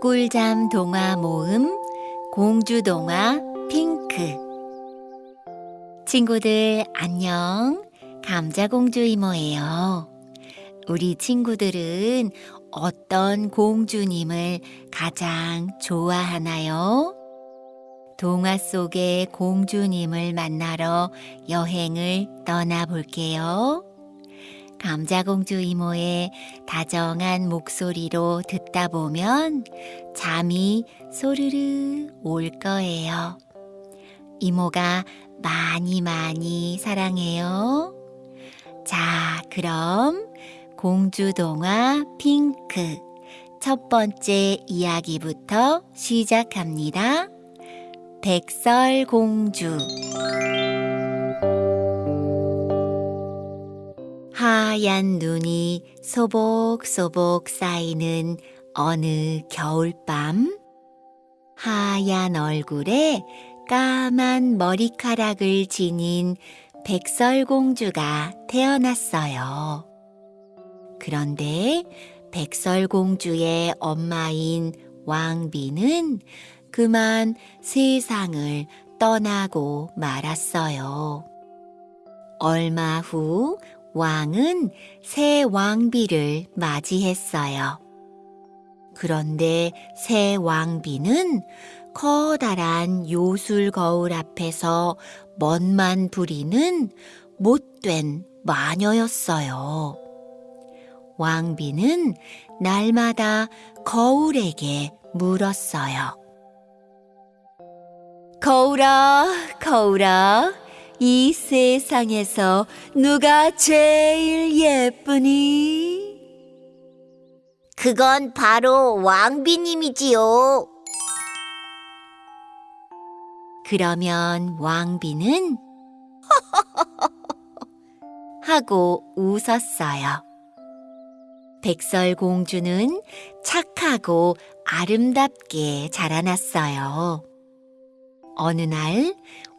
꿀잠 동화 모음 공주 동화 핑크 친구들 안녕 감자공주 이모예요. 우리 친구들은 어떤 공주님을 가장 좋아하나요? 동화 속의 공주님을 만나러 여행을 떠나볼게요. 감자공주 이모의 다정한 목소리로 듣다 보면 잠이 소르르 올 거예요. 이모가 많이 많이 사랑해요. 자, 그럼 공주 동화 핑크 첫 번째 이야기부터 시작합니다. 백설공주 하얀 눈이 소복소복 쌓이는 어느 겨울밤 하얀 얼굴에 까만 머리카락을 지닌 백설공주가 태어났어요. 그런데 백설공주의 엄마인 왕비는 그만 세상을 떠나고 말았어요. 얼마 후 왕은 새 왕비를 맞이했어요. 그런데 새 왕비는 커다란 요술 거울 앞에서 멋만 부리는 못된 마녀였어요. 왕비는 날마다 거울에게 물었어요. 거울아, 거울아, 이 세상에서 누가 제일 예쁘니? 그건 바로 왕비님이지요. 그러면 왕비는 하고 웃었어요. 백설공주는 착하고 아름답게 자라났어요. 어느 날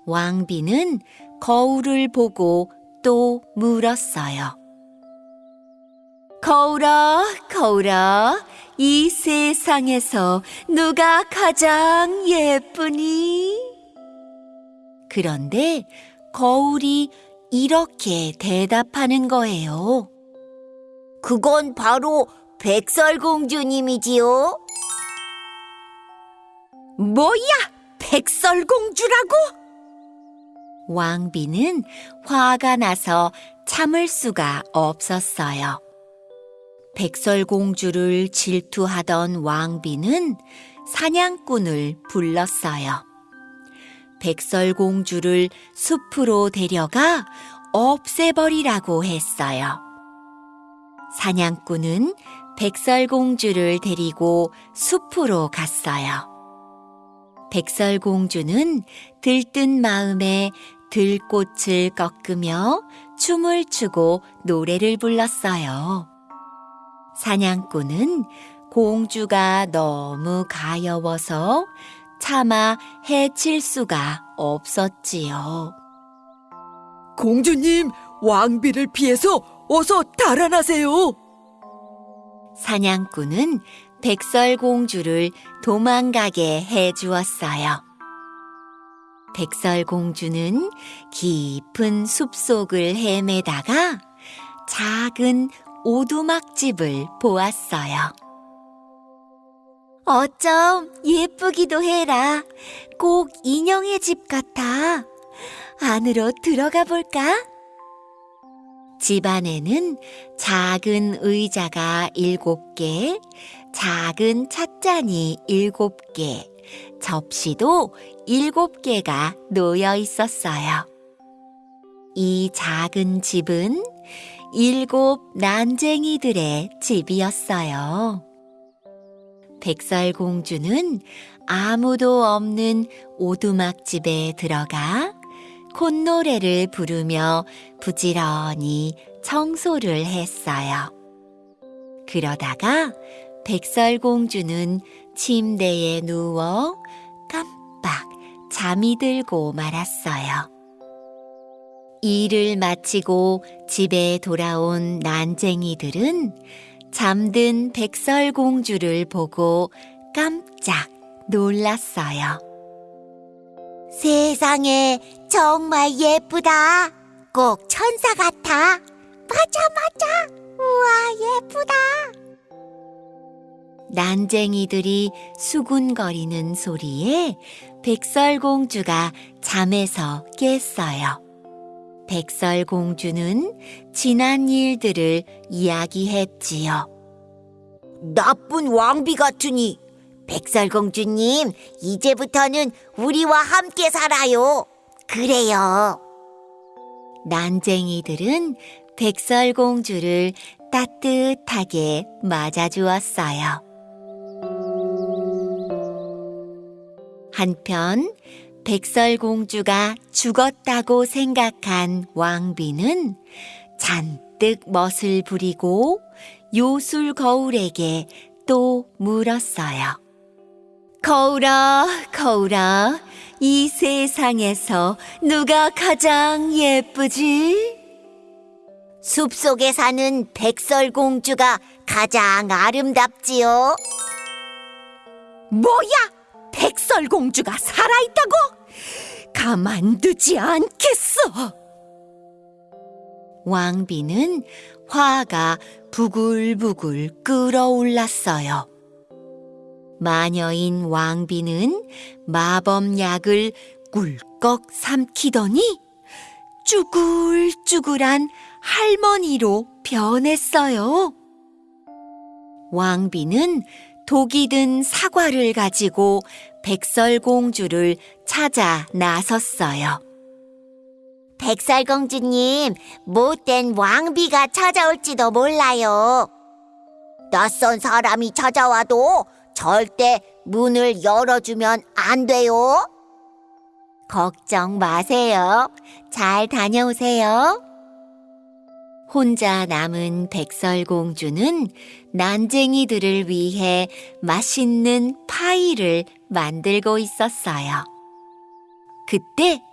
왕비는 거울을 보고 또 물었어요. 거울아, 거울아, 이 세상에서 누가 가장 예쁘니? 그런데 거울이 이렇게 대답하는 거예요. 그건 바로 백설공주님이지요. 뭐야, 백설공주라고? 왕비는 화가 나서 참을 수가 없었어요. 백설공주를 질투하던 왕비는 사냥꾼을 불렀어요. 백설공주를 숲으로 데려가 없애버리라고 했어요. 사냥꾼은 백설공주를 데리고 숲으로 갔어요. 백설공주는 들뜬 마음에 들꽃을 꺾으며 춤을 추고 노래를 불렀어요. 사냥꾼은 공주가 너무 가여워서 차마 해칠 수가 없었지요. 공주님, 왕비를 피해서 어서 달아나세요. 사냥꾼은 백설공주를 도망가게 해 주었어요. 백설공주는 깊은 숲속을 헤매다가 작은 오두막집을 보았어요. 어쩜 예쁘기도 해라. 꼭 인형의 집 같아. 안으로 들어가 볼까? 집 안에는 작은 의자가 일곱 개, 작은 찻잔이 일곱 개, 접시도 일곱 개가 놓여 있었어요. 이 작은 집은 일곱 난쟁이들의 집이었어요. 백설공주는 아무도 없는 오두막집에 들어가 콧노래를 부르며 부지런히 청소를 했어요. 그러다가 백설공주는 침대에 누워 깜빡 잠이 들고 말았어요. 일을 마치고 집에 돌아온 난쟁이들은 잠든 백설공주를 보고 깜짝 놀랐어요. 세상에 정말 예쁘다. 꼭 천사 같아. 맞아, 맞아. 우와, 예쁘다. 난쟁이들이 수군거리는 소리에 백설공주가 잠에서 깼어요. 백설공주는 지난 일들을 이야기했지요. 나쁜 왕비 같으니. 백설공주님, 이제부터는 우리와 함께 살아요. 그래요. 난쟁이들은 백설공주를 따뜻하게 맞아주었어요. 한편 백설공주가 죽었다고 생각한 왕비는 잔뜩 멋을 부리고 요술 거울에게 또 물었어요. 거울아, 거울아, 이 세상에서 누가 가장 예쁘지? 숲속에 사는 백설공주가 가장 아름답지요. 뭐야? 백설공주가 살아있다고? 가만두지 않겠어. 왕비는 화가 부글부글 끓어올랐어요. 마녀인 왕비는 마법약을 꿀꺽 삼키더니 쭈글쭈글한 할머니로 변했어요. 왕비는 독이 든 사과를 가지고 백설공주를 찾아 나섰어요. 백설공주님, 못된 왕비가 찾아올지도 몰라요. 낯선 사람이 찾아와도 절대 문을 열어주면 안 돼요. 걱정 마세요. 잘 다녀오세요. 혼자 남은 백설공주는 난쟁이들을 위해 맛있는 파이를 만들고 있었어요. 그때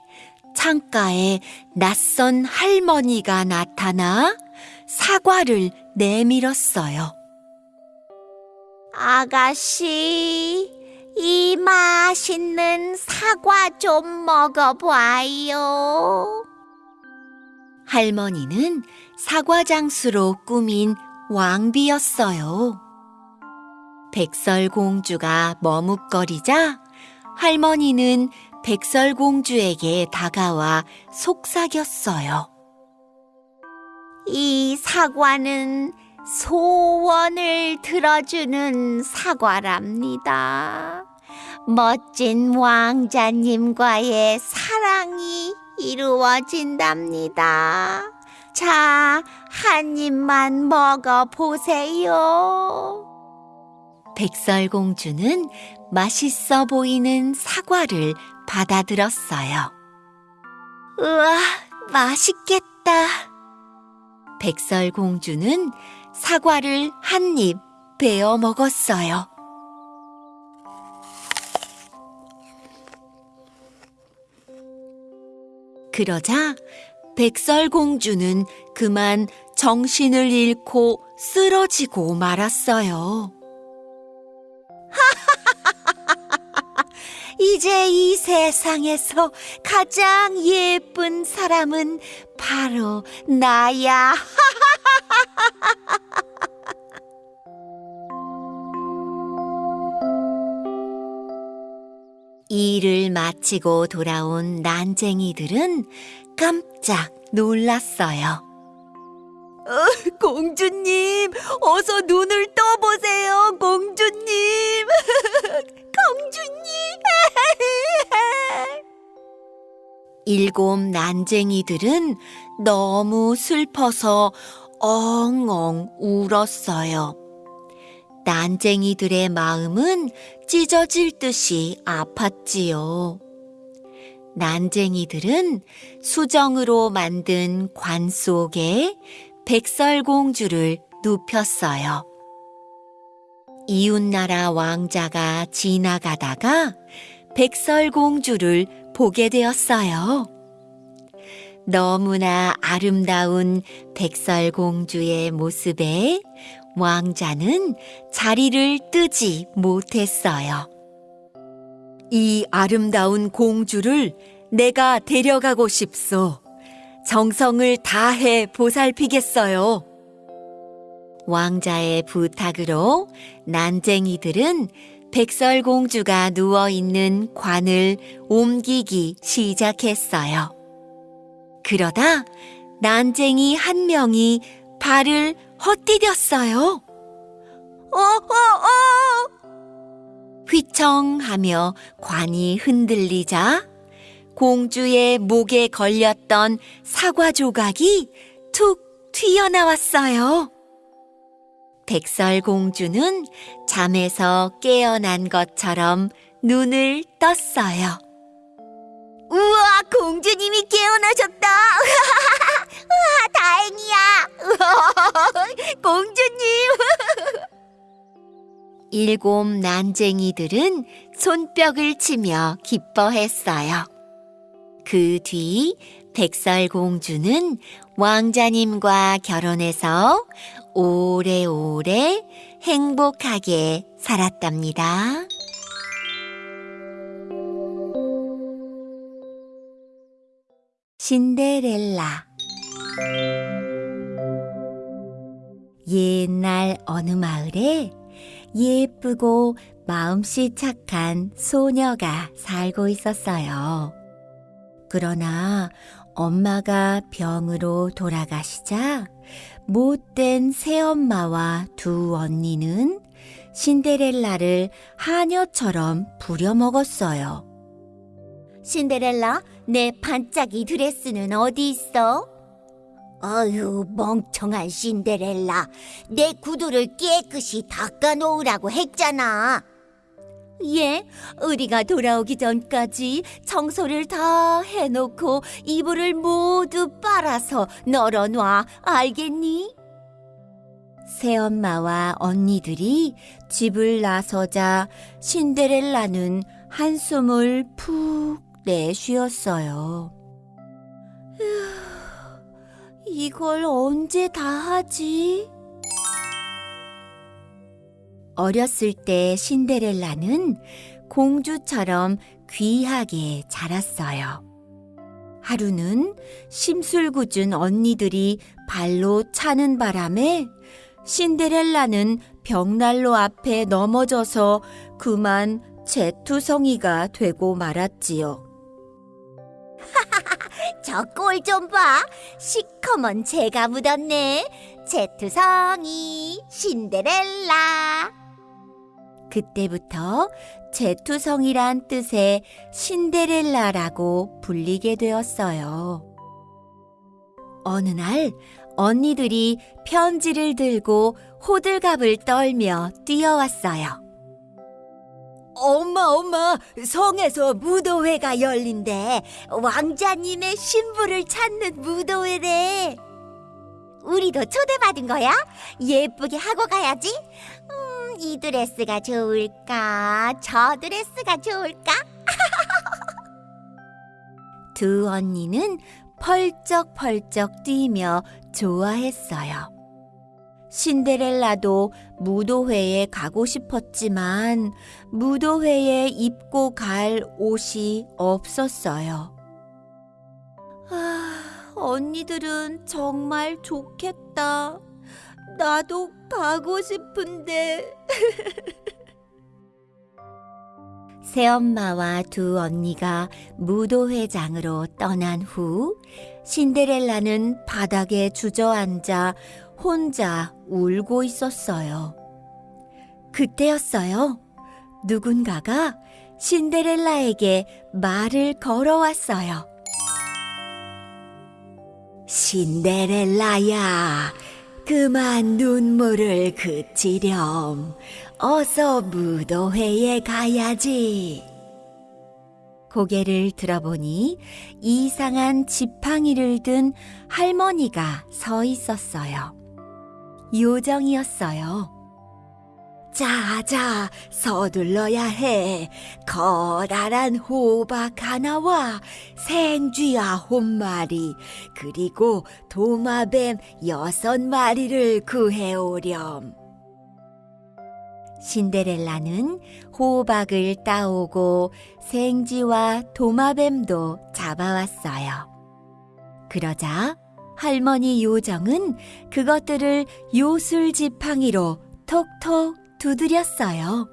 창가에 낯선 할머니가 나타나 사과를 내밀었어요. 아가씨, 이 맛있는 사과 좀 먹어봐요. 할머니는 사과 장수로 꾸민 왕비였어요. 백설공주가 머뭇거리자 할머니는 백설공주에게 다가와 속삭였어요. 이 사과는 소원을 들어주는 사과랍니다. 멋진 왕자님과의 사랑이 이루어진답니다. 자, 한 입만 먹어보세요. 백설공주는 맛있어 보이는 사과를 받아들었어요. 우와, 맛있겠다. 백설공주는 사과를 한 입 베어 먹었어요. 그러자 백설공주는 그만 정신을 잃고 쓰러지고 말았어요. 이제 이 세상에서 가장 예쁜 사람은 바로 나야. 일을 마치고 돌아온 난쟁이들은 깜짝 놀랐어요. 공주님, 어서 눈을 떠보세요, 공주님. 공주님. 일곱 난쟁이들은 너무 슬퍼서 엉엉 울었어요. 난쟁이들의 마음은 찢어질 듯이 아팠지요. 난쟁이들은 수정으로 만든 관 속에 백설공주를 눕혔어요. 이웃나라 왕자가 지나가다가 백설공주를 보게 되었어요. 너무나 아름다운 백설공주의 모습에 왕자는 자리를 뜨지 못했어요. 이 아름다운 공주를 내가 데려가고 싶소. 정성을 다해 보살피겠어요. 왕자의 부탁으로 난쟁이들은 백설공주가 누워 있는 관을 옮기기 시작했어요. 그러다 난쟁이 한 명이 발을 헛디뎠어요. 어, 어, 어! 휘청하며 관이 흔들리자 공주의 목에 걸렸던 사과 조각이 툭 튀어나왔어요. 백설공주는 잠에서 깨어난 것처럼 눈을 떴어요. 우와, 공주님이 깨어나셨다. 우와, 다행이야. 공주님. 일곱 난쟁이들은 손뼉을 치며 기뻐했어요. 그 뒤 백설공주는 왕자님과 결혼해서 오래오래 행복하게 살았답니다. 신데렐라 옛날 어느 마을에 예쁘고 마음씨 착한 소녀가 살고 있었어요. 그러나 엄마가 병으로 돌아가시자 못된 새엄마와 두 언니는 신데렐라를 하녀처럼 부려먹었어요. 신데렐라, 내 반짝이 드레스는 어디 있어? 어휴, 멍청한 신데렐라. 내 구두를 깨끗이 닦아 놓으라고 했잖아. 예, 우리가 돌아오기 전까지 청소를 다 해놓고 이불을 모두 빨아서 널어놔. 알겠니? 새엄마와 언니들이 집을 나서자 신데렐라는 한숨을 푹 내쉬었어요. 이걸 언제 다 하지? 어렸을 때 신데렐라는 공주처럼 귀하게 자랐어요. 하루는 심술궂은 언니들이 발로 차는 바람에 신데렐라는 벽난로 앞에 넘어져서 그만 재투성이가 되고 말았지요. 저 꼴 좀 봐. 시커먼 재가 묻었네. 제투성이 신데렐라. 그때부터 재투성이란 뜻의 신데렐라라고 불리게 되었어요. 어느 날 언니들이 편지를 들고 호들갑을 떨며 뛰어왔어요. 엄마, 엄마, 성에서 무도회가 열린대. 왕자님의 신부를 찾는 무도회래. 우리도 초대받은 거야? 예쁘게 하고 가야지. 음, 이 드레스가 좋을까? 저 드레스가 좋을까? 두 언니는 펄쩍펄쩍 뛰며 좋아했어요. 신데렐라도 무도회에 가고 싶었지만 무도회에 입고 갈 옷이 없었어요. 아, 언니들은 정말 좋겠다. 나도 가고 싶은데. 새엄마와 두 언니가 무도회장으로 떠난 후 신데렐라는 바닥에 주저앉아 혼자 울고 있었어요. 그때였어요. 누군가가 신데렐라에게 말을 걸어왔어요. 신데렐라야, 그만 눈물을 그치렴. 어서 무도회에 가야지. 고개를 들어보니 이상한 지팡이를 든 할머니가 서 있었어요. 요정이었어요. 자자, 서둘러야 해. 커다란 호박 하나와 생쥐 아홉 마리, 그리고 도마뱀 여섯 마리를 구해오렴. 신데렐라는 호박을 따오고 생쥐와 도마뱀도 잡아왔어요. 그러자 할머니 요정은 그것들을 요술 지팡이로 톡톡 두드렸어요.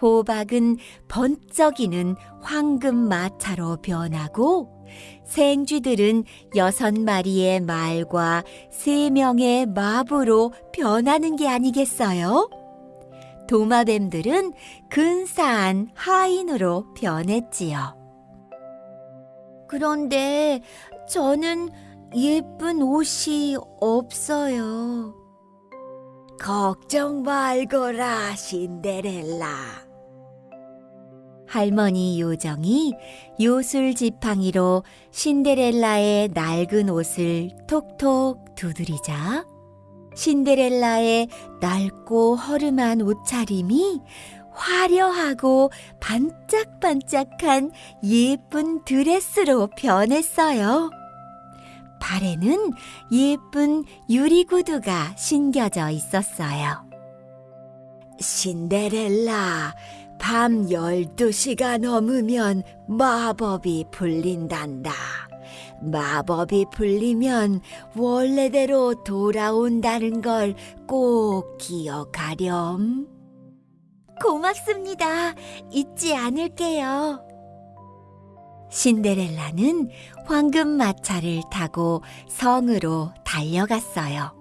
호박은 번쩍이는 황금 마차로 변하고 생쥐들은 여섯 마리의 말과 세 명의 마부로 변하는 게 아니겠어요? 도마뱀들은 근사한 하인으로 변했지요. 그런데 저는 예쁜 옷이 없어요. 걱정 말거라, 신데렐라. 할머니 요정이 요술 지팡이로 신데렐라의 낡은 옷을 톡톡 두드리자 신데렐라의 낡고 허름한 옷차림이 화려하고 반짝반짝한 예쁜 드레스로 변했어요. 발에는 예쁜 유리구두가 신겨져 있었어요. 신데렐라, 밤 12시가 넘으면 마법이 풀린단다. 마법이 풀리면 원래대로 돌아온다는 걸 꼭 기억하렴. 고맙습니다. 잊지 않을게요. 신데렐라는 황금 마차를 타고 성으로 달려갔어요.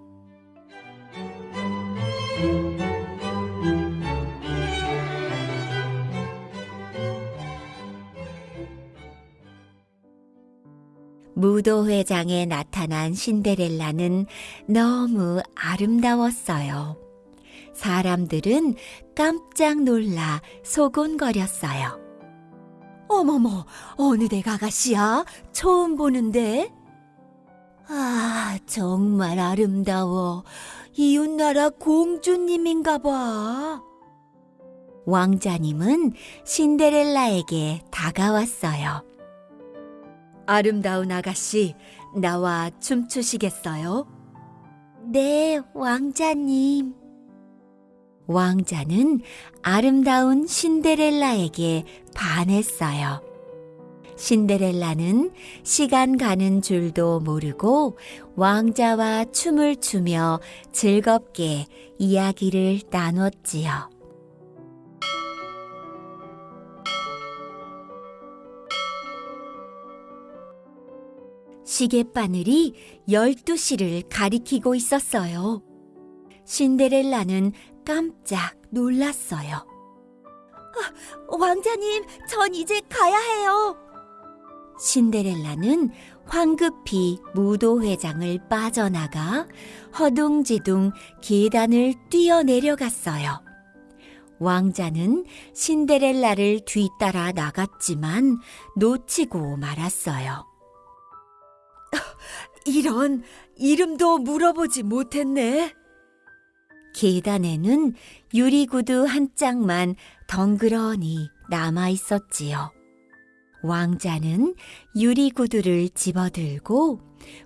무도회장에 나타난 신데렐라는 너무 아름다웠어요. 사람들은 깜짝 놀라 소곤거렸어요. 어머머, 어느 댁 아가씨야? 처음 보는데? 아, 정말 아름다워. 이웃나라 공주님인가 봐. 왕자님은 신데렐라에게 다가왔어요. 아름다운 아가씨, 나와 춤추시겠어요? 네, 왕자님. 왕자는 아름다운 신데렐라에게 반했어요. 신데렐라는 시간 가는 줄도 모르고 왕자와 춤을 추며 즐겁게 이야기를 나눴지요. 시계바늘이 12시를 가리키고 있었어요. 신데렐라는 깜짝 놀랐어요. 아, 왕자님, 전 이제 가야 해요. 신데렐라는 황급히 무도회장을 빠져나가 허둥지둥 계단을 뛰어내려갔어요. 왕자는 신데렐라를 뒤따라 나갔지만 놓치고 말았어요. 이런 이름도 물어보지 못했네. 계단에는 유리구두 한 짝만 덩그러니 남아 있었지요. 왕자는 유리구두를 집어들고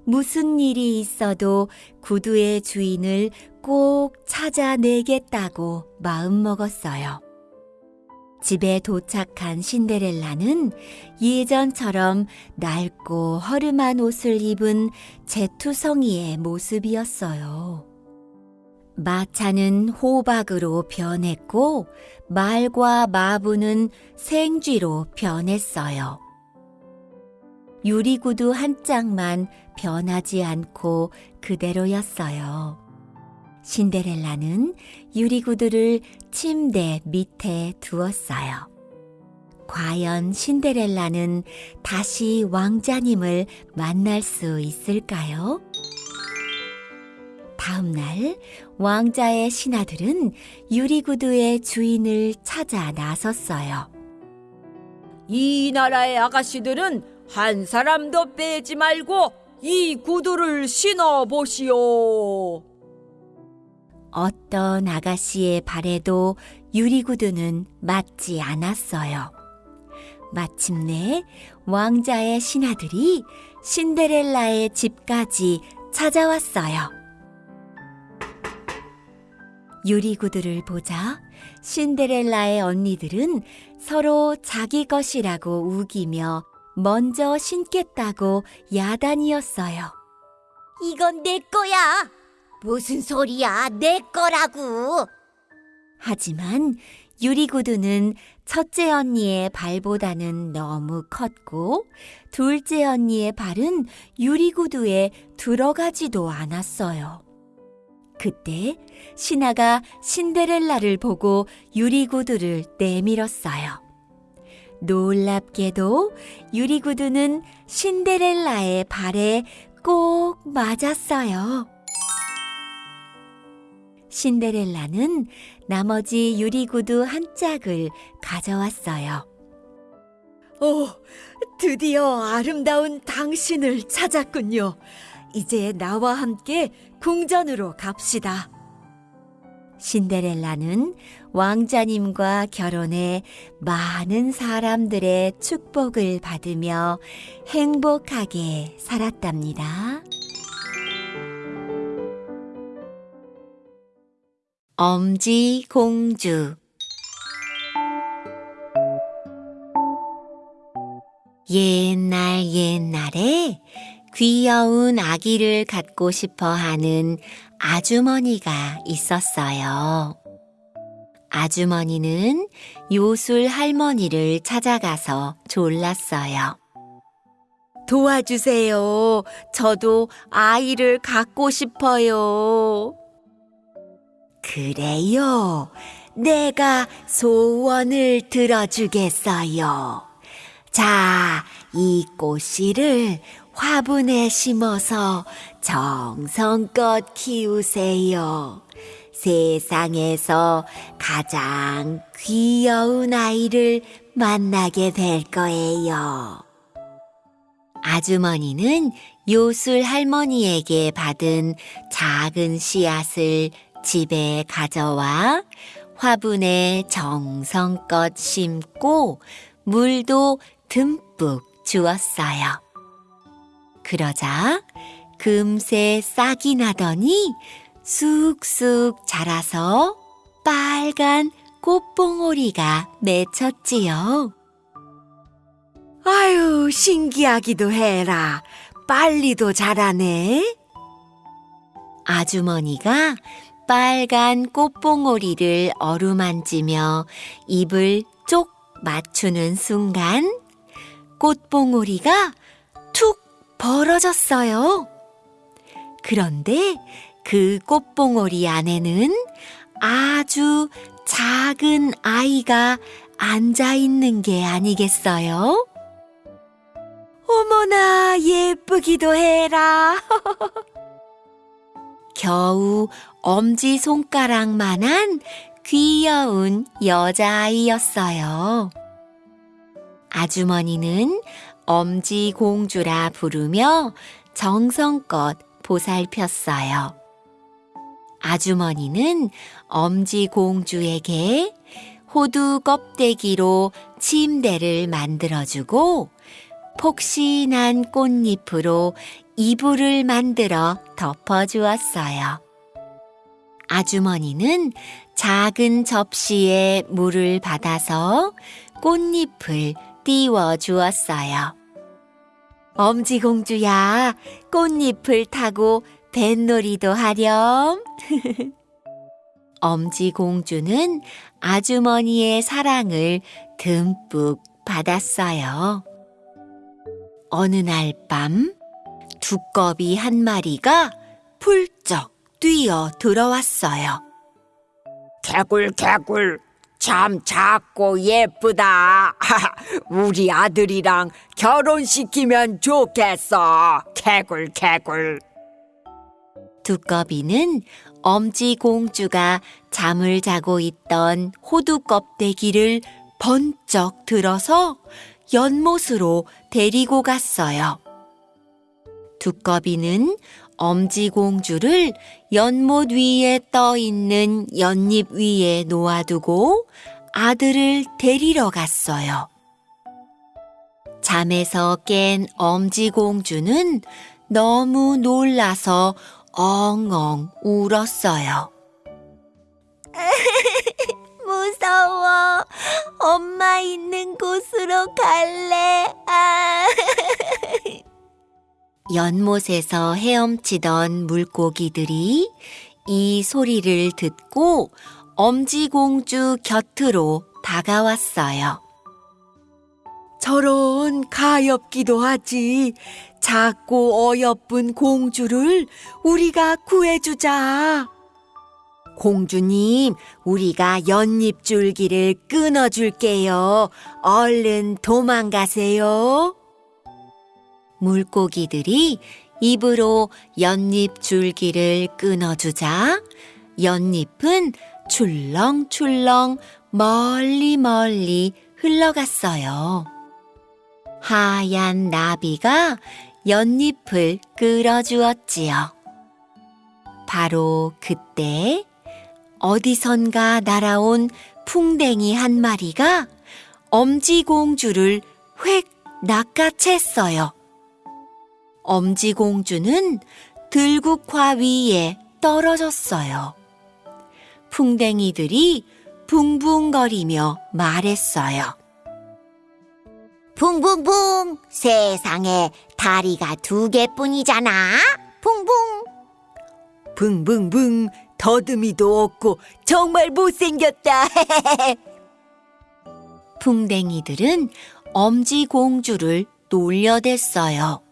무슨 일이 있어도 구두의 주인을 꼭 찾아내겠다고 마음먹었어요. 집에 도착한 신데렐라는 예전처럼 낡고 허름한 옷을 입은 제투성이의 모습이었어요. 마차는 호박으로 변했고 말과 마부는 생쥐로 변했어요. 유리구두 한 짝만 변하지 않고 그대로였어요. 신데렐라는 유리구두를 침대 밑에 두었어요. 과연 신데렐라는 다시 왕자님을 만날 수 있을까요? 다음 날 왕자의 신하들은 유리구두의 주인을 찾아 나섰어요. 이 나라의 아가씨들은 한 사람도 빼지 말고 이 구두를 신어 보시오. 어떤 아가씨의 발에도 유리구두는 맞지 않았어요. 마침내 왕자의 신하들이 신데렐라의 집까지 찾아왔어요. 유리구두를 보자 신데렐라의 언니들은 서로 자기 것이라고 우기며 먼저 신겠다고 야단이었어요. 이건 내 거야. 무슨 소리야? 내 거라고. 하지만 유리구두는 첫째 언니의 발보다는 너무 컸고 둘째 언니의 발은 유리구두에 들어가지도 않았어요. 그때 신하가 신데렐라를 보고 유리구두를 내밀었어요. 놀랍게도 유리구두는 신데렐라의 발에 꼭 맞았어요. 신데렐라는 나머지 유리구두 한 짝을 가져왔어요. 오, 드디어 아름다운 당신을 찾았군요. 이제 나와 함께 궁전으로 갑시다. 신데렐라는 왕자님과 결혼해 많은 사람들의 축복을 받으며 행복하게 살았답니다. 엄지 공주 옛날 옛날에 귀여운 아기를 갖고 싶어 하는 아주머니가 있었어요. 아주머니는 요술 할머니를 찾아가서 졸랐어요. 도와주세요. 저도 아이를 갖고 싶어요. 그래요. 내가 소원을 들어주겠어요. 자, 이 꽃씨를 화분에 심어서 정성껏 키우세요. 세상에서 가장 귀여운 아이를 만나게 될 거예요. 아주머니는 요술 할머니에게 받은 작은 씨앗을 집에 가져와 화분에 정성껏 심고 물도 듬뿍 주었어요. 그러자 금세 싹이 나더니 쑥쑥 자라서 빨간 꽃봉오리가 맺혔지요. 아유, 신기하기도 해라. 빨리도 자라네. 아주머니가 빨간 꽃봉오리를 어루만지며 입을 쪽 맞추는 순간 꽃봉오리가 툭 벌어졌어요. 그런데 그 꽃봉오리 안에는 아주 작은 아이가 앉아 있는 게 아니겠어요? 어머나, 예쁘기도 해라. 겨우 엄지 손가락만한 귀여운 여자아이였어요. 아주머니는 엄지공주라 부르며 정성껏 보살폈어요. 아주머니는 엄지공주에게 호두 껍데기로 침대를 만들어주고 폭신한 꽃잎으로 이불을 만들어 덮어주었어요. 아주머니는 작은 접시에 물을 받아서 꽃잎을 띄워 주었어요. 엄지공주야, 꽃잎을 타고 뱃놀이도 하렴. 엄지공주는 아주머니의 사랑을 듬뿍 받았어요. 어느 날 밤, 두꺼비 한 마리가 훌쩍 뛰어 들어왔어요. 개굴 개굴 참 작고 예쁘다. 우리 아들이랑 결혼시키면 좋겠어. 개굴 개굴. 두꺼비는 엄지 공주가 잠을 자고 있던 호두 껍데기를 번쩍 들어서 연못으로 데리고 갔어요. 두꺼비는 엄지공주를 연못 위에 떠 있는 연잎 위에 놓아두고 아들을 데리러 갔어요. 잠에서 깬 엄지공주는 너무 놀라서 엉엉 울었어요. 무서워. 엄마 있는 곳으로 갈래. 아. 연못에서 헤엄치던 물고기들이 이 소리를 듣고 엄지공주 곁으로 다가왔어요. 저런 가엾기도 하지. 작고 어여쁜 공주를 우리가 구해주자. 공주님, 우리가 연잎줄기를 끊어줄게요. 얼른 도망가세요. 물고기들이 입으로 연잎 줄기를 끊어주자 연잎은 출렁출렁 멀리 멀리 흘러갔어요. 하얀 나비가 연잎을 끌어주었지요. 바로 그때 어디선가 날아온 풍뎅이 한 마리가 엄지공주를 획 낚아챘어요. 엄지공주는 들국화 위에 떨어졌어요. 풍뎅이들이 붕붕거리며 말했어요. 붕붕붕. 세상에 다리가 두 개뿐이잖아. 붕붕. 붕붕붕 더듬이도 없고 정말 못생겼다. 풍뎅이들은 엄지공주를 놀려댔어요.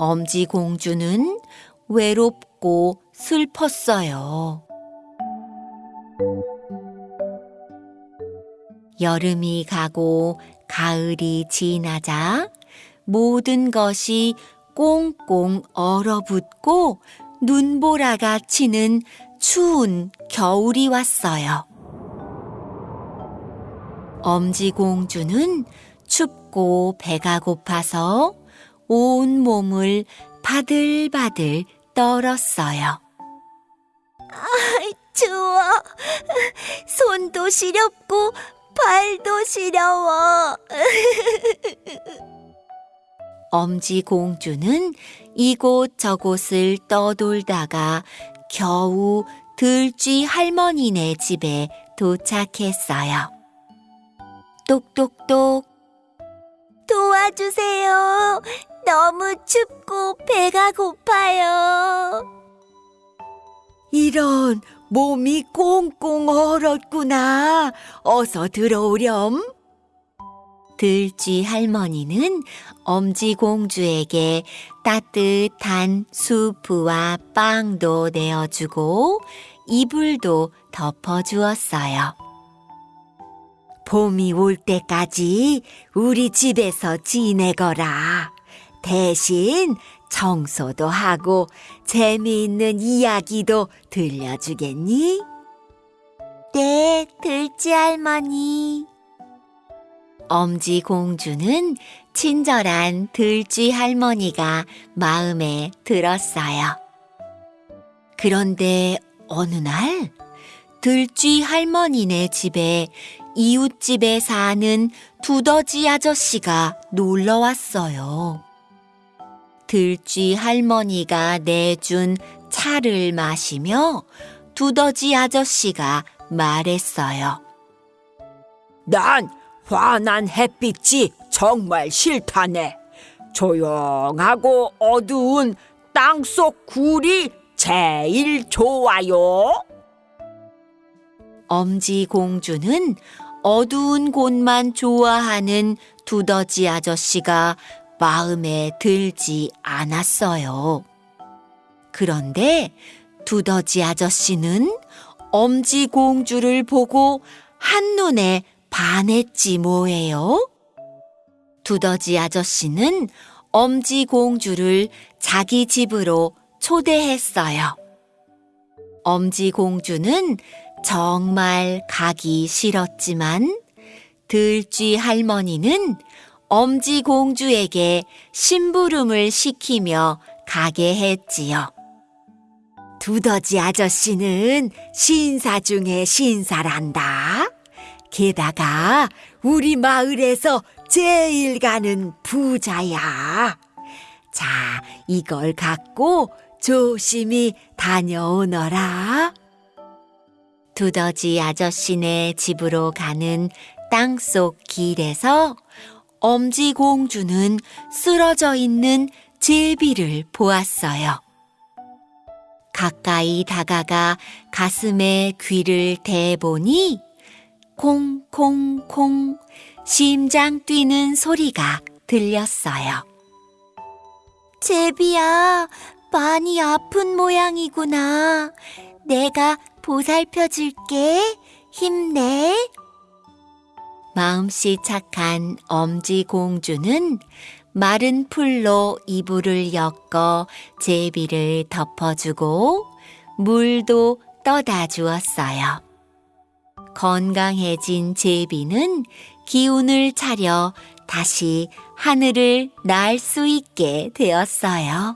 엄지공주는 외롭고 슬펐어요. 여름이 가고 가을이 지나자 모든 것이 꽁꽁 얼어붙고 눈보라가 치는 추운 겨울이 왔어요. 엄지공주는 춥고 배가 고파서 온 몸을 바들바들 떨었어요. 추워. 손도 시렵고 발도 시려워. 엄지 공주는 이곳저곳을 떠돌다가 겨우 들쥐 할머니네 집에 도착했어요. 똑똑똑 도와주세요. 너무 춥고 배가 고파요. 이런 몸이 꽁꽁 얼었구나. 어서 들어오렴. 들쥐 할머니는 엄지공주에게 따뜻한 수프와 빵도 내어주고 이불도 덮어주었어요. 봄이 올 때까지 우리 집에서 지내거라. 대신 청소도 하고 재미있는 이야기도 들려주겠니? 네, 들쥐 할머니. 엄지 공주는 친절한 들쥐 할머니가 마음에 들었어요. 그런데 어느 날 들쥐 할머니네 집에 이웃집에 사는 두더지 아저씨가 놀러 왔어요. 들쥐 할머니가 내준 차를 마시며 두더지 아저씨가 말했어요. 난 환한 햇빛이 정말 싫다네. 조용하고 어두운 땅속 굴이 제일 좋아요. 엄지 공주는 어두운 곳만 좋아하는 두더지 아저씨가 마음에 들지 않았어요. 그런데 두더지 아저씨는 엄지 공주를 보고 한눈에 반했지 뭐예요? 두더지 아저씨는 엄지 공주를 자기 집으로 초대했어요. 엄지 공주는 정말 가기 싫었지만 들쥐 할머니는 엄지 공주에게 심부름을 시키며 가게 했지요. 두더지 아저씨는 신사 중에 신사란다. 게다가 우리 마을에서 제일 가는 부자야. 자, 이걸 갖고 조심히 다녀오너라. 두더지 아저씨네 집으로 가는 땅속 길에서 엄지 공주는 쓰러져 있는 제비를 보았어요. 가까이 다가가 가슴에 귀를 대보니 콩콩콩 심장 뛰는 소리가 들렸어요. 제비야, 많이 아픈 모양이구나. 내가 보살펴 줄게. 힘내. 마음씨 착한 엄지 공주는 마른 풀로 이불을 엮어 제비를 덮어주고 물도 떠다 주었어요. 건강해진 제비는 기운을 차려 다시 하늘을 날 수 있게 되었어요.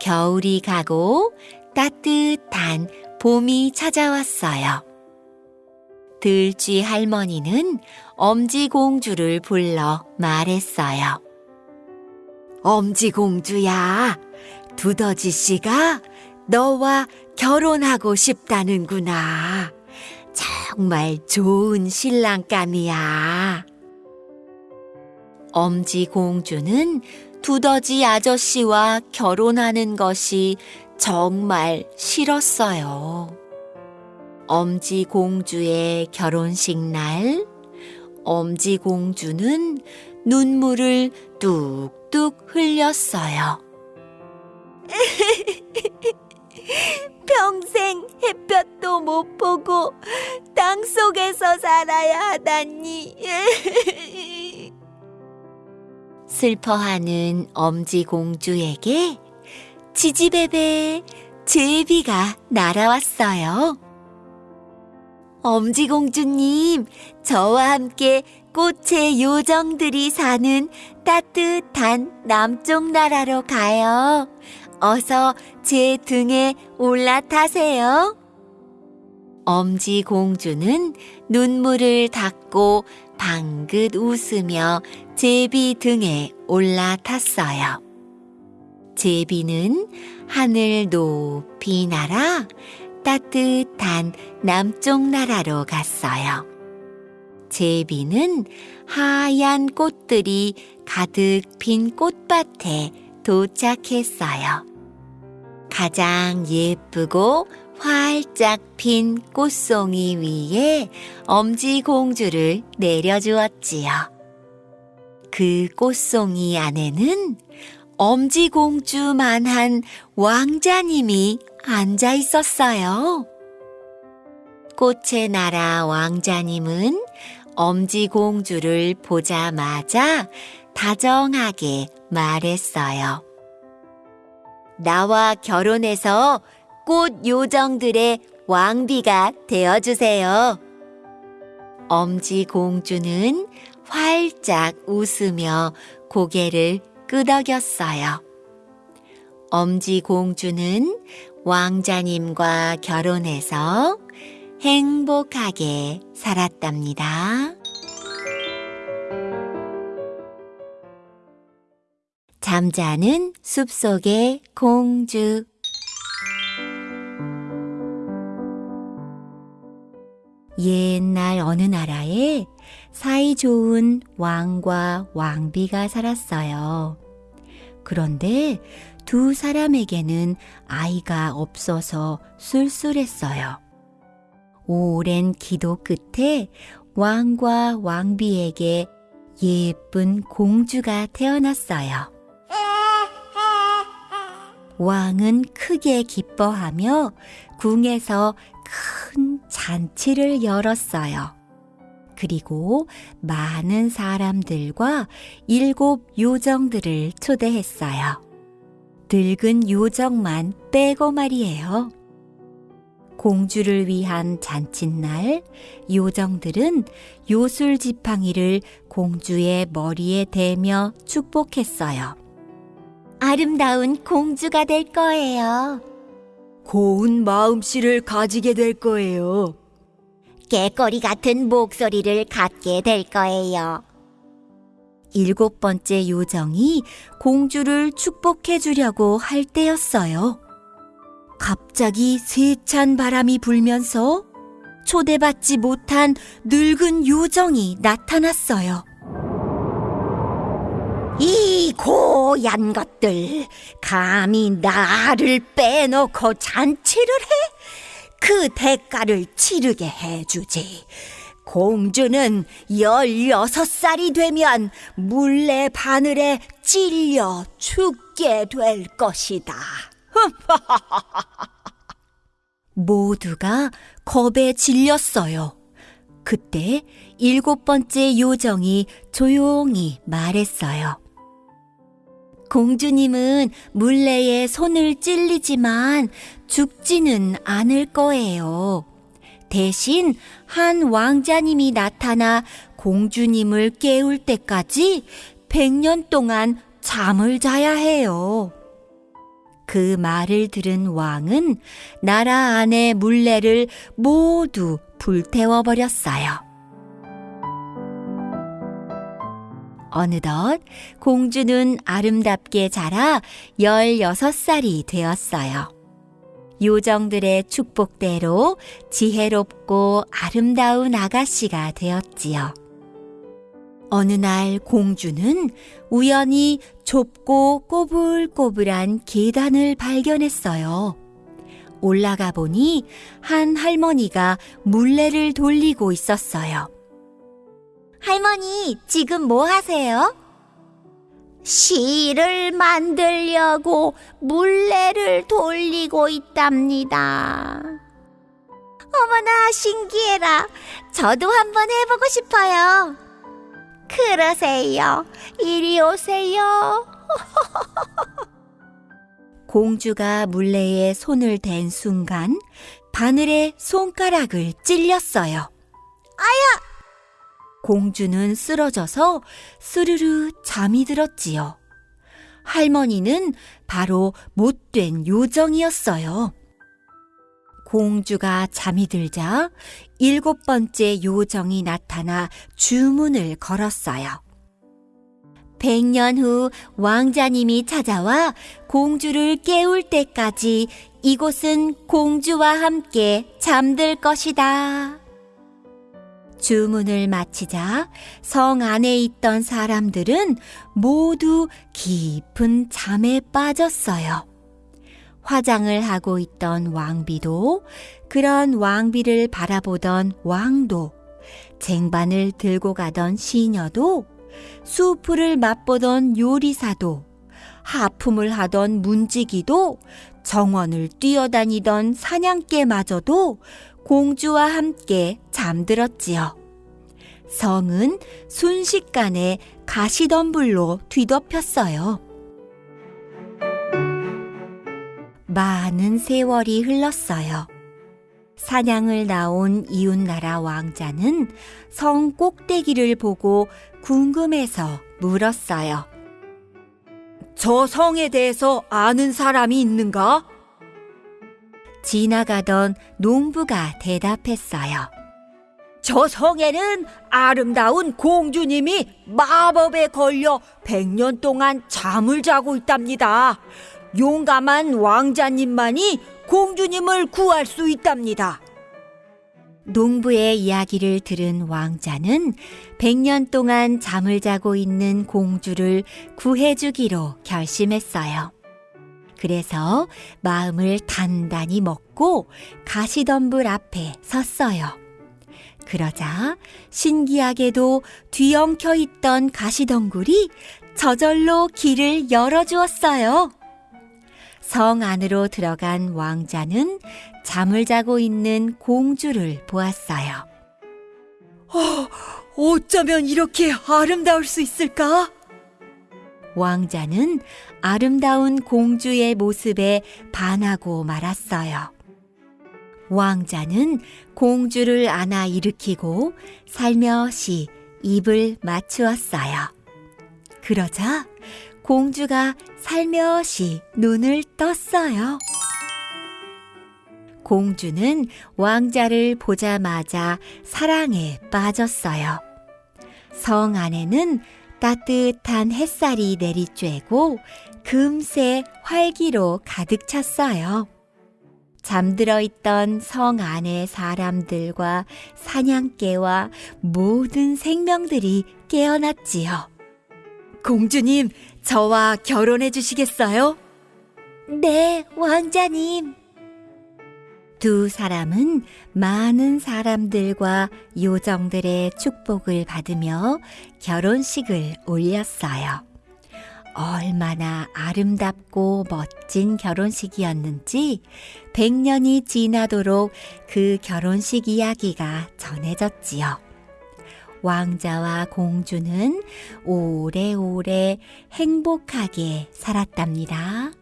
겨울이 가고 따뜻한 봄이 찾아왔어요. 들쥐 할머니는 엄지 공주를 불러 말했어요. 엄지 공주야, 두더지 씨가 너와 결혼하고 싶다는구나. 정말 좋은 신랑감이야. 엄지 공주는 두더지 아저씨와 결혼하는 것이 정말 싫었어요. 엄지 공주의 결혼식 날, 엄지 공주는 눈물을 뚝뚝 흘렸어요. 평생 햇볕도 못 보고 땅 속에서 살아야 하다니. 슬퍼하는 엄지 공주에게 지지배배 제비가 날아왔어요. 엄지 공주님, 저와 함께 꽃의 요정들이 사는 따뜻한 남쪽 나라로 가요. 어서 제 등에 올라타세요. 엄지 공주는 눈물을 닦고 방긋 웃으며 제비 등에 올라탔어요. 제비는 하늘 높이 날아 따뜻한 남쪽 나라로 갔어요. 제비는 하얀 꽃들이 가득 핀 꽃밭에 도착했어요. 가장 예쁘고 활짝 핀 꽃송이 위에 엄지 공주를 내려주었지요. 그 꽃송이 안에는 엄지 공주만한 왕자님이 앉아 있었어요. 꽃의 나라 왕자님은 엄지 공주를 보자마자 다정하게 말했어요. 나와 결혼해서 꽃 요정들의 왕비가 되어주세요. 엄지 공주는 활짝 웃으며 고개를 끄덕였어요. 엄지 공주는 왕자님과 결혼해서 행복하게 살았답니다. 잠자는 숲속의 공주 옛날 어느 나라에 사이 좋은 왕과 왕비가 살았어요. 그런데 두 사람에게는 아이가 없어서 쓸쓸했어요. 오랜 기도 끝에 왕과 왕비에게 예쁜 공주가 태어났어요. 왕은 크게 기뻐하며 궁에서 큰 잔치를 열었어요. 그리고 많은 사람들과 일곱 요정들을 초대했어요. 늙은 요정만 빼고 말이에요. 공주를 위한 잔칫날 요정들은 요술 지팡이를 공주의 머리에 대며 축복했어요. 아름다운 공주가 될 거예요. 고운 마음씨를 가지게 될 거예요. 깨꼬리 같은 목소리를 갖게 될 거예요. 일곱 번째 요정이 공주를 축복해 주려고 할 때였어요. 갑자기 세찬 바람이 불면서 초대받지 못한 늙은 요정이 나타났어요. 이 고얀 것들, 감히 나를 빼놓고 잔치를 해? 그 대가를 치르게 해주지. 공주는 열여섯 살이 되면 물레 바늘에 찔려 죽게 될 것이다. 모두가 겁에 질렸어요. 그때 일곱 번째 요정이 조용히 말했어요. 공주님은 물레에 손을 찔리지만 죽지는 않을 거예요. 대신 한 왕자님이 나타나 공주님을 깨울 때까지 100년 동안 잠을 자야 해요. 그 말을 들은 왕은 나라 안의 물레를 모두 불태워 버렸어요. 어느덧 공주는 아름답게 자라 16살이 되었어요. 요정들의 축복대로 지혜롭고 아름다운 아가씨가 되었지요. 어느 날 공주는 우연히 좁고 꼬불꼬불한 계단을 발견했어요. 올라가 보니 한 할머니가 물레를 돌리고 있었어요. 할머니, 지금 뭐 하세요? 시를 만들려고 물레를 돌리고 있답니다. 어머나, 신기해라. 저도 한번 해보고 싶어요. 그러세요. 이리 오세요. 공주가 물레에 손을 댄 순간 바늘에 손가락을 찔렸어요. 아야! 공주는 쓰러져서 스르르 잠이 들었지요. 할머니는 바로 못된 요정이었어요. 공주가 잠이 들자 일곱 번째 요정이 나타나 주문을 걸었어요. 백년 후 왕자님이 찾아와 공주를 깨울 때까지 이곳은 공주와 함께 잠들 것이다. 주문을 마치자 성 안에 있던 사람들은 모두 깊은 잠에 빠졌어요. 화장을 하고 있던 왕비도 그런 왕비를 바라보던 왕도 쟁반을 들고 가던 시녀도 수프를 맛보던 요리사도 하품을 하던 문지기도 정원을 뛰어다니던 사냥개마저도 공주와 함께 잠들었지요. 성은 순식간에 가시덤불로 뒤덮였어요. 많은 세월이 흘렀어요. 사냥을 나온 이웃나라 왕자는 성 꼭대기를 보고 궁금해서 물었어요. 저 성에 대해서 아는 사람이 있는가? 지나가던 농부가 대답했어요. 저 성에는 아름다운 공주님이 마법에 걸려 백년 동안 잠을 자고 있답니다. 용감한 왕자님만이 공주님을 구할 수 있답니다. 농부의 이야기를 들은 왕자는 100년 동안 잠을 자고 있는 공주를 구해주기로 결심했어요. 그래서 마음을 단단히 먹고 가시덤불 앞에 섰어요. 그러자 신기하게도 뒤엉켜 있던 가시덩굴이 저절로 길을 열어주었어요. 성 안으로 들어간 왕자는 잠을 자고 있는 공주를 보았어요. 어쩌면 이렇게 아름다울 수 있을까? 왕자는 아름다운 공주의 모습에 반하고 말았어요. 왕자는 공주를 안아 일으키고 살며시 입을 맞추었어요. 그러자 공주가 살며시 눈을 떴어요. 공주는 왕자를 보자마자 사랑에 빠졌어요. 성 안에는 따뜻한 햇살이 내리쬐고 금세 활기로 가득 찼어요. 잠들어 있던 성 안의 사람들과 사냥개와 모든 생명들이 깨어났지요. 공주님, 저와 결혼해 주시겠어요? 네, 왕자님. 두 사람은 많은 사람들과 요정들의 축복을 받으며 결혼식을 올렸어요. 얼마나 아름답고 멋진 결혼식이었는지 100년이 지나도록 그 결혼식 이야기가 전해졌지요. 왕자와 공주는 오래오래 행복하게 살았답니다.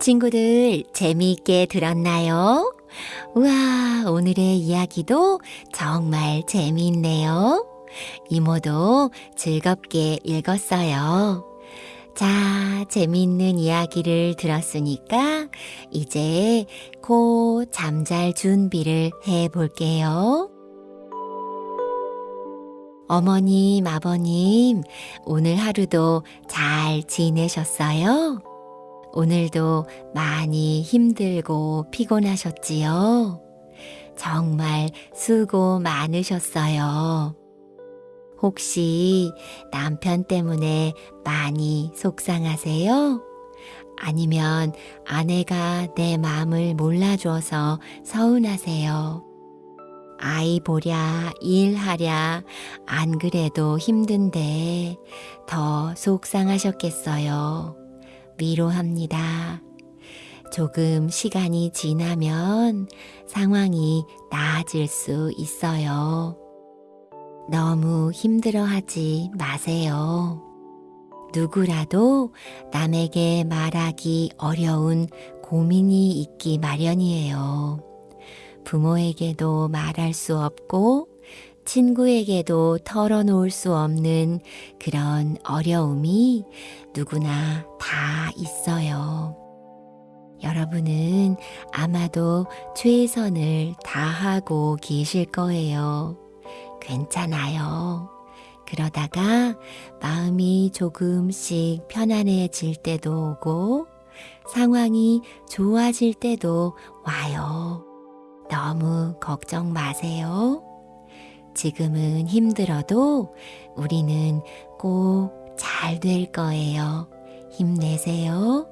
친구들 재미있게 들었나요? 우와, 오늘의 이야기도 정말 재미있네요. 이모도 즐겁게 읽었어요. 자, 재미있는 이야기를 들었으니까 이제 코 잠잘 준비를 해 볼게요. 어머님, 아버님, 오늘 하루도 잘 지내셨어요? 오늘도 많이 힘들고 피곤하셨지요? 정말 수고 많으셨어요. 혹시 남편 때문에 많이 속상하세요? 아니면 아내가 내 마음을 몰라줘서 서운하세요? 아이 보랴, 일하랴, 안 그래도 힘든데 더 속상하셨겠어요. 위로합니다. 조금 시간이 지나면 상황이 나아질 수 있어요. 너무 힘들어하지 마세요. 누구라도 남에게 말하기 어려운 고민이 있기 마련이에요. 부모에게도 말할 수 없고 친구에게도 털어놓을 수 없는 그런 어려움이 누구나 다 있어요. 여러분은 아마도 최선을 다하고 계실 거예요. 괜찮아요. 그러다가 마음이 조금씩 편안해질 때도 오고 상황이 좋아질 때도 와요. 너무 걱정 마세요. 지금은 힘들어도 우리는 꼭 잘 될 거예요. 힘내세요.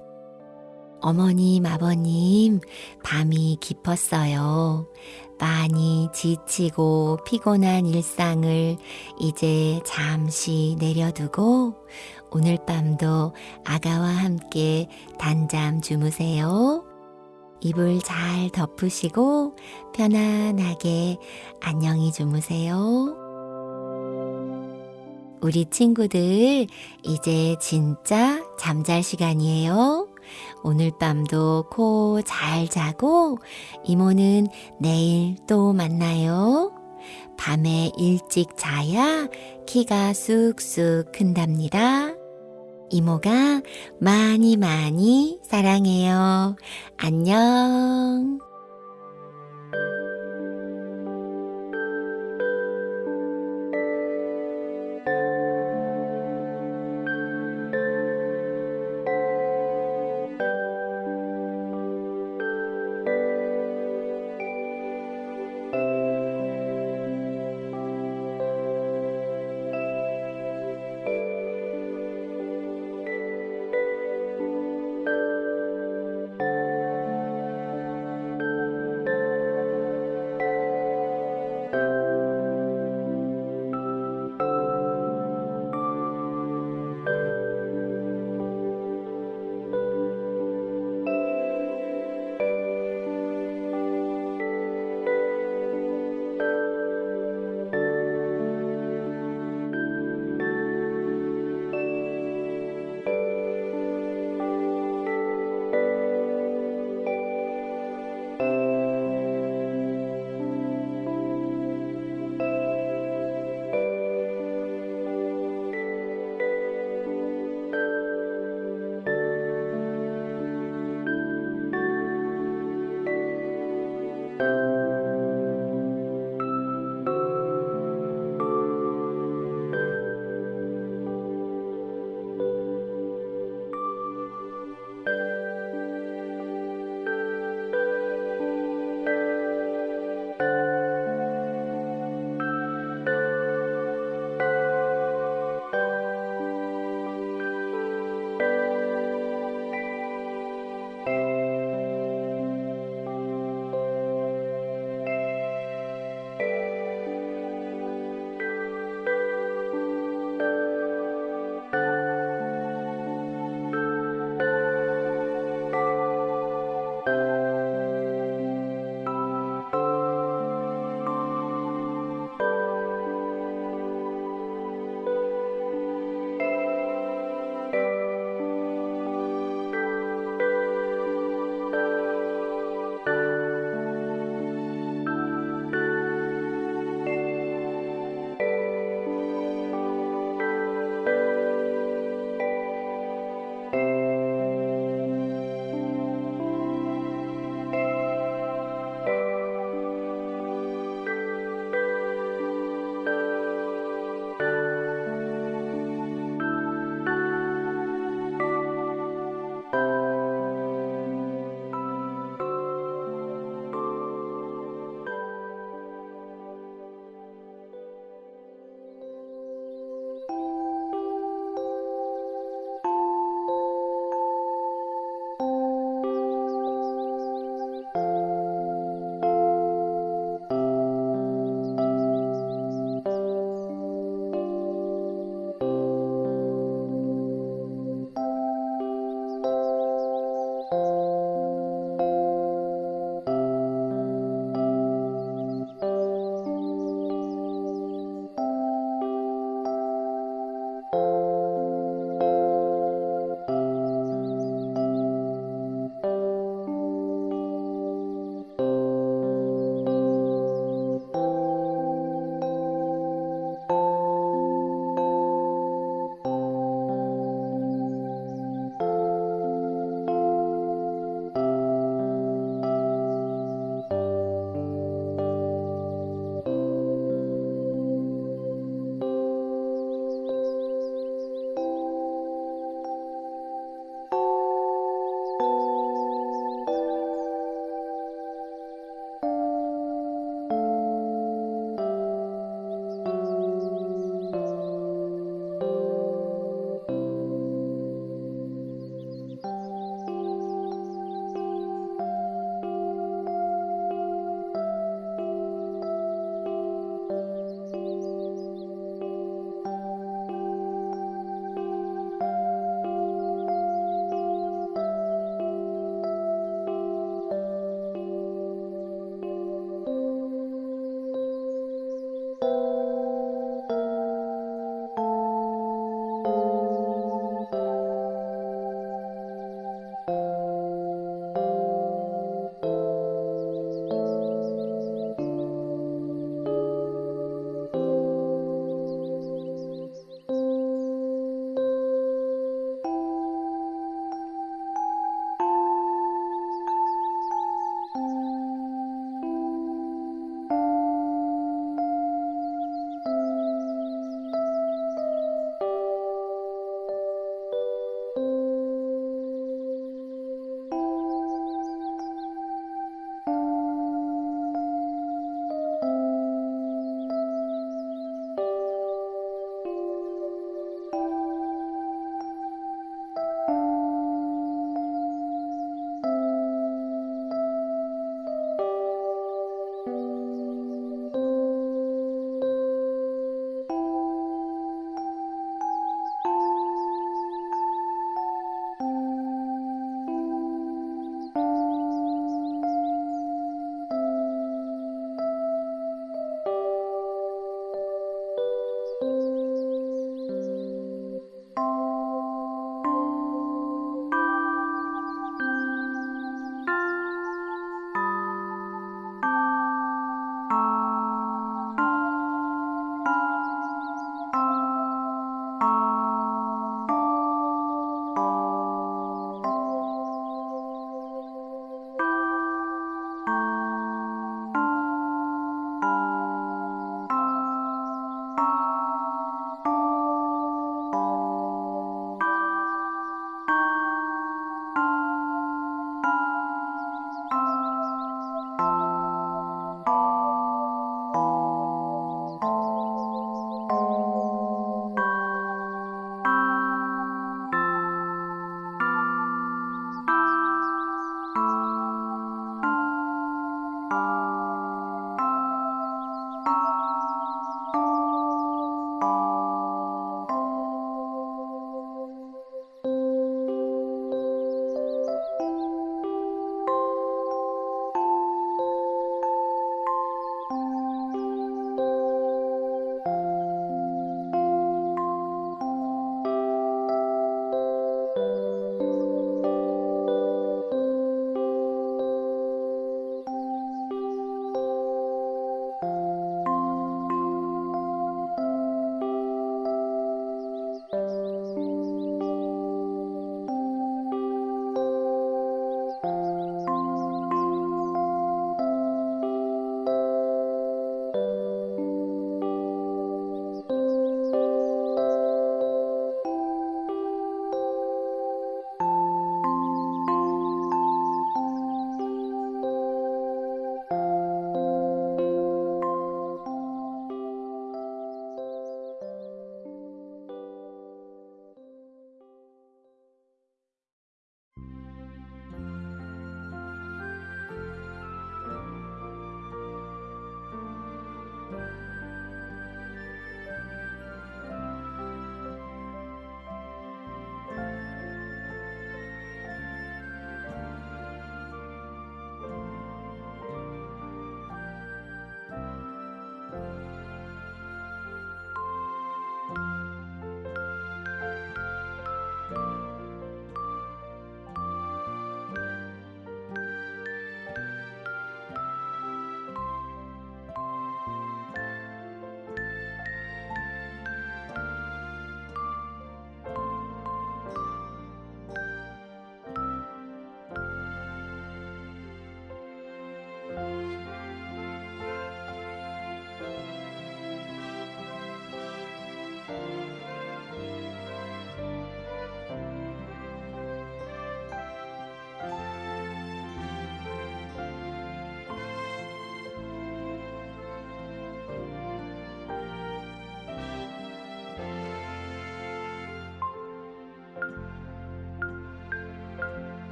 어머님, 아버님, 밤이 깊었어요. 많이 지치고 피곤한 일상을 이제 잠시 내려두고 오늘 밤도 아가와 함께 단잠 주무세요. 이불 잘 덮으시고 편안하게 안녕히 주무세요. 우리 친구들, 이제 진짜 잠잘 시간이에요. 오늘 밤도 코 잘 자고 이모는 내일 또 만나요. 밤에 일찍 자야 키가 쑥쑥 큰답니다. 이모가 많이 많이 사랑해요. 안녕.